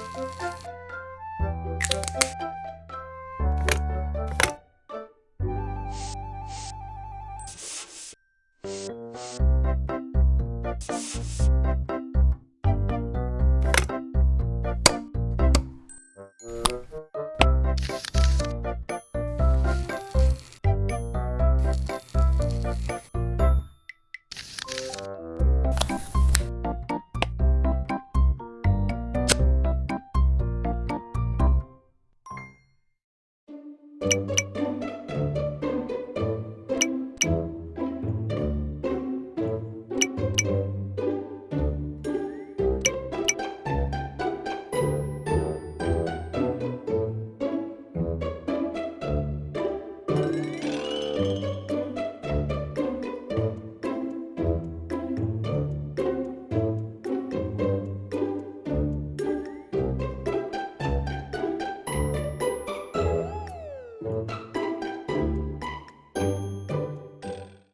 you Música